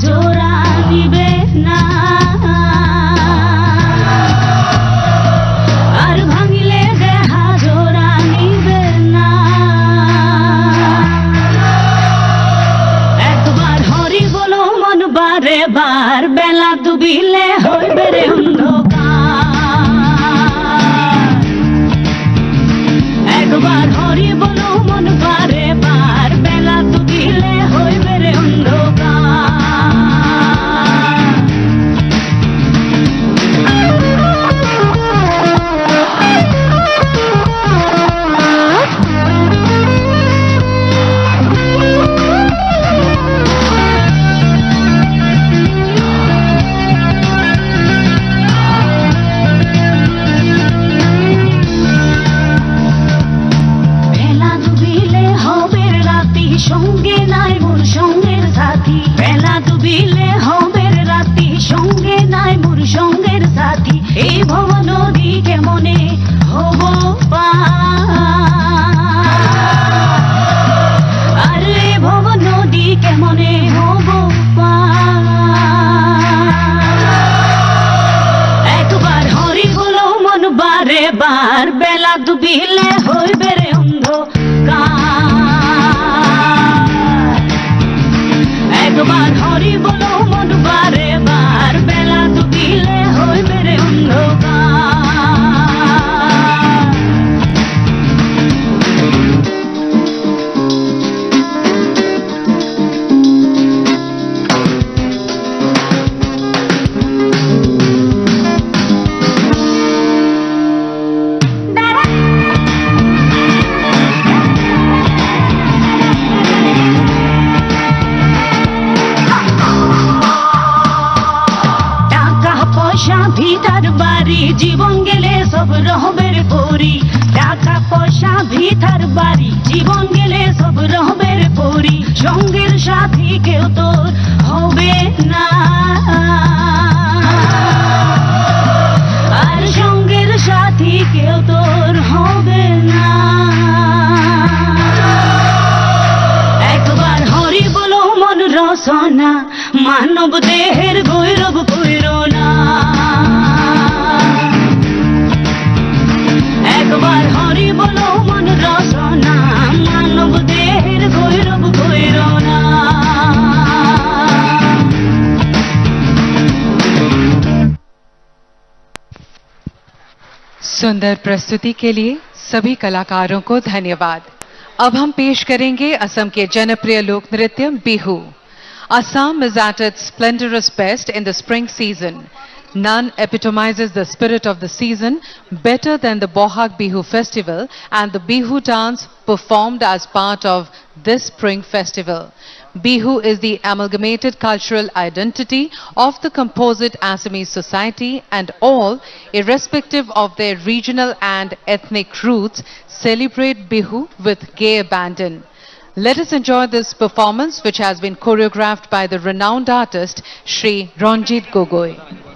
yo সঙ্গের সাথী কেউ তোর হবে না। আর সঙ্গের সাথী কেউ তোর হবে না। একবার হরি বলো মন রসনা মানব দেহের গৌরব सुंदर प्रस्तुति के लिए सभी कलाकारों को धन्यवाद। अब हम पेश करेंगे असम के जनप्रिय लोक नृत्य Bihu. Assam is at its splendorous best in the spring season none epitomises the spirit of the season better than the Bohag Bihu festival and the Bihu dance performed as part of this spring festival Bihu is the amalgamated cultural identity of the composite Assamese society and all, irrespective of their regional and ethnic roots, celebrate Bihu with gay abandon. Let us enjoy this performance which has been choreographed by the renowned artist Sri Ranjit Gogoi.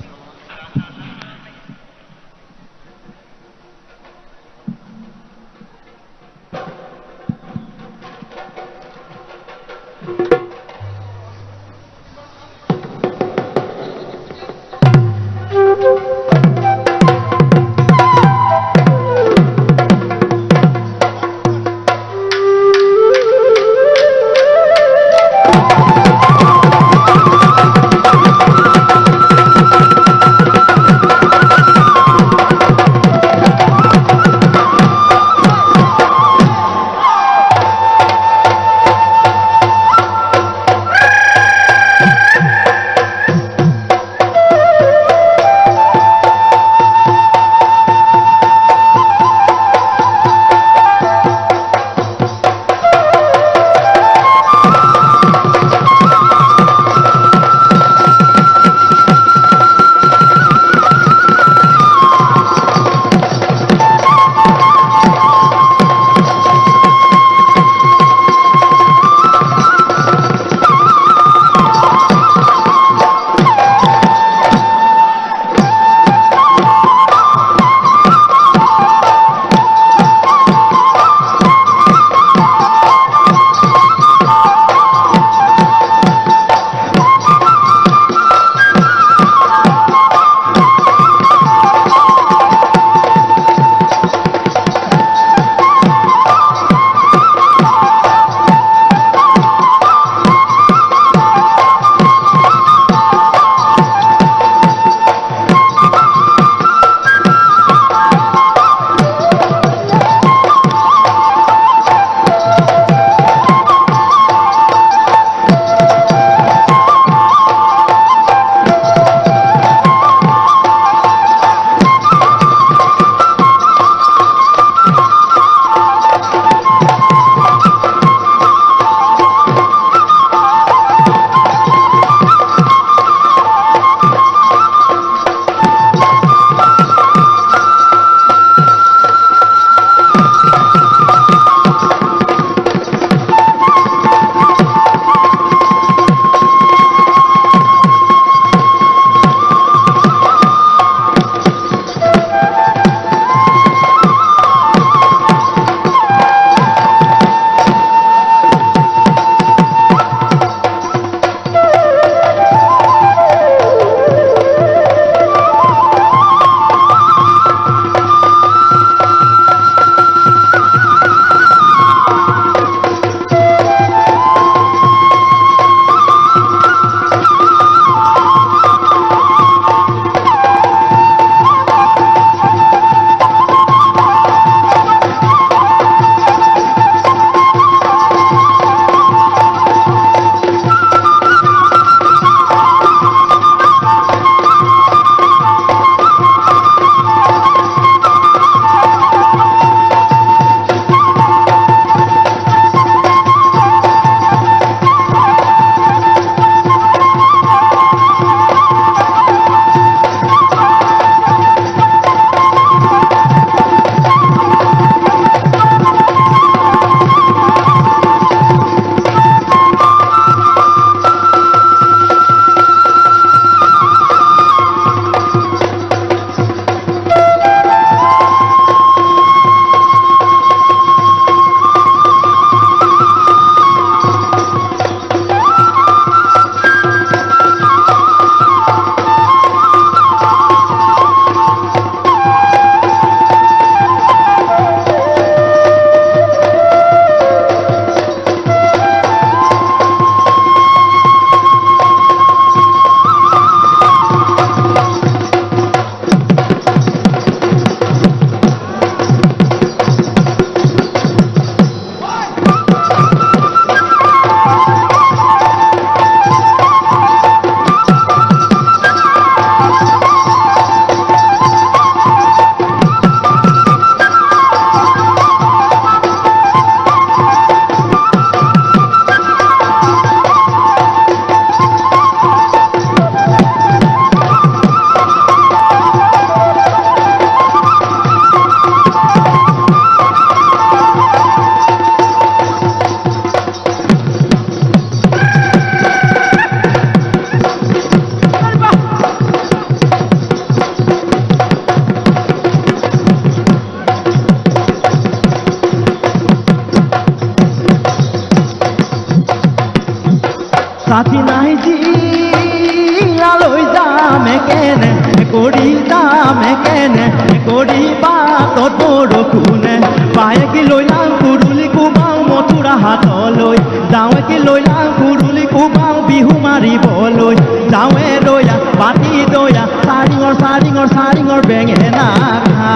হাতলৈ যাওঁ কি লৈ lung কুৰুলি কোবাওঁ Bihu মাৰিবলৈ যাওঁৱে বাতি পাতি দয়া চাৰিঙৰ চাৰিঙৰ চাৰিঙৰ বেঙেনা খা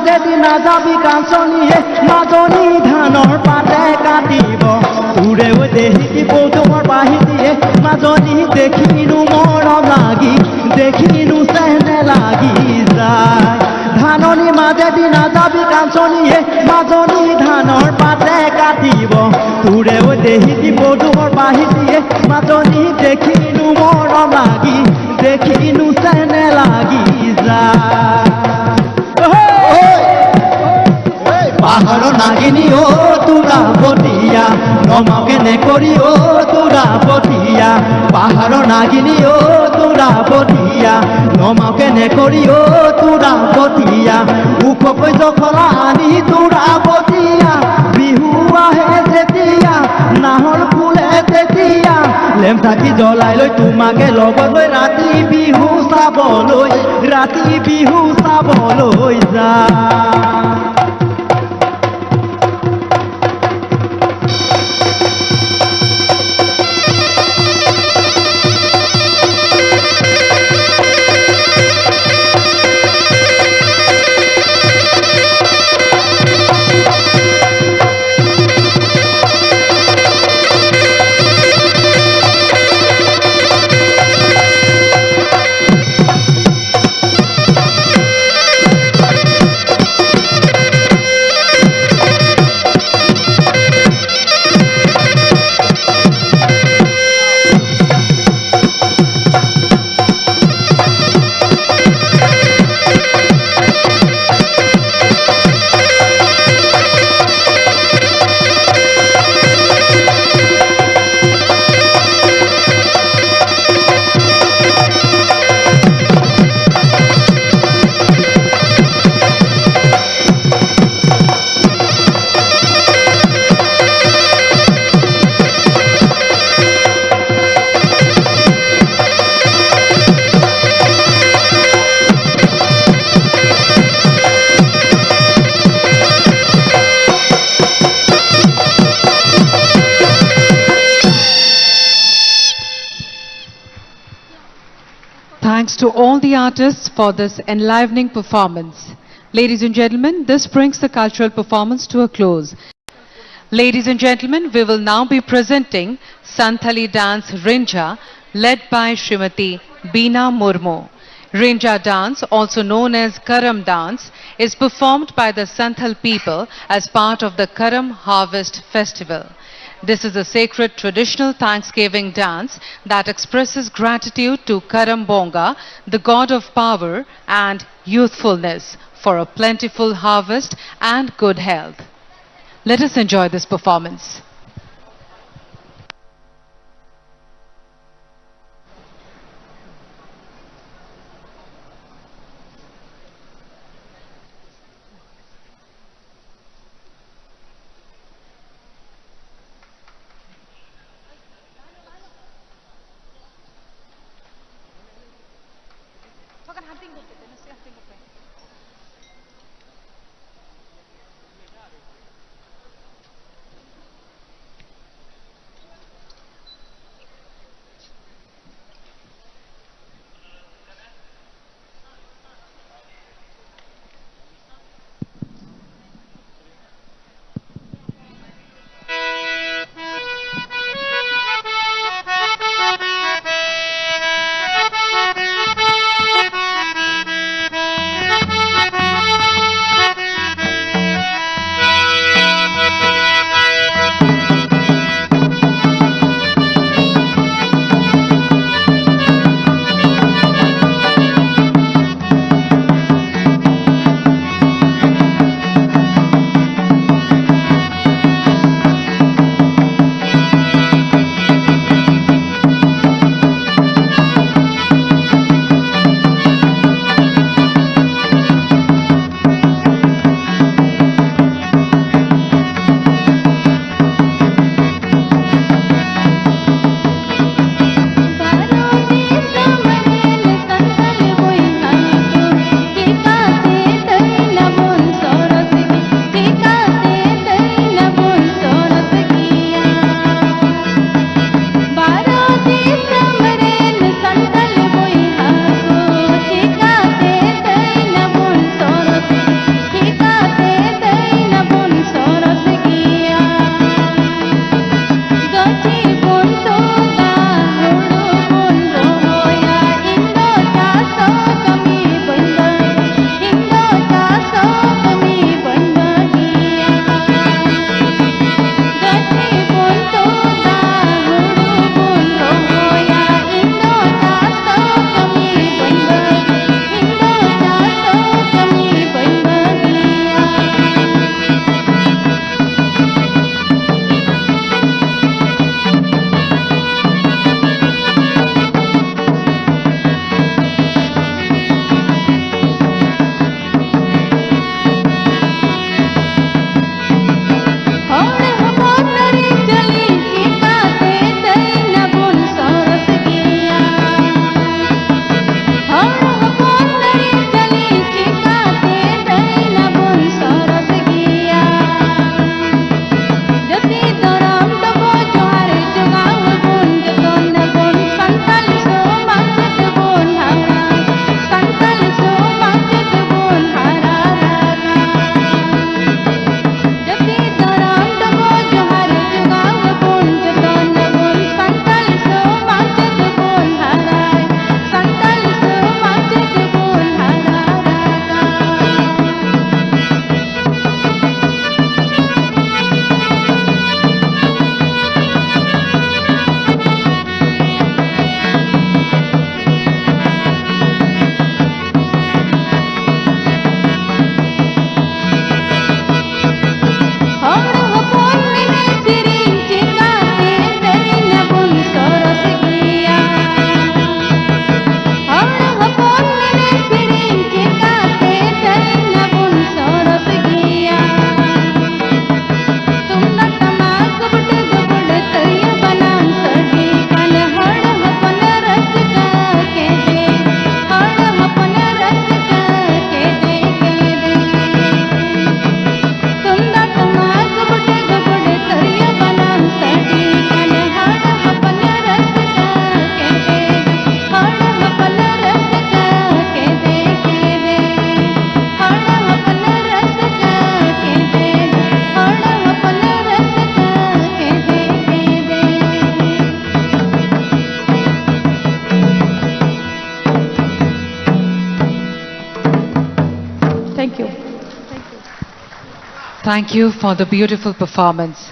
মাজেদি নাযাবি কাঞ্চনীয়ে মাজনী ধানৰ পাতে কাটিব। উৰে দেহি কৌতুমৰ বাঢ়ি দিয়ে। মাজনী দেখিনো মৰম লাগি দেখিনো চেহনে লাগি যায়। ধাননি মাজেদি নাযাবি কাঞ্চনীয়ে মাজনী ধানৰ পাতে কাটিব। উৰে দেহি কৌতুমৰ বাঢ়ি দিয়ে। মাজনী দেখিনো মৰম লাগি দেখিনো চেহনে লাগি যায়। পাহাড় নাগিনী, ও তুরা পটিয়া নমাও কেনে করি, ও তুরা পটিয়া পাহাড় নাগিনী, ও তুরা পটিয়া নমাও কেনে করি, ও তুরা পটিয়া উখ কৈছ খলা আনি তুৰা পটিয়া বিহু আহে যেতিয়া নাহৰ ফুলে তেতিয়া। লেম থাকি জ্বলাই লৈ তোমাকে লগত লৈ ৰাতি বিহু চাবলৈ, ৰাতি বিহু চাবলৈ যা। To all the artists for this enlivening performance. Ladies and gentlemen, this brings the cultural performance to a close. Ladies and gentlemen, we will now be presenting Santhali dance Rinja led by Srimati Bina Murmu. Rinja dance, also known as Karam dance, is performed by the Santhal people as part of the Karam Harvest Festival. This is a sacred traditional Thanksgiving dance that expresses gratitude to Karam Bonga, the god of power and youthfulness, for a plentiful harvest and good health. Let us enjoy this performance. Thank you for the beautiful performance.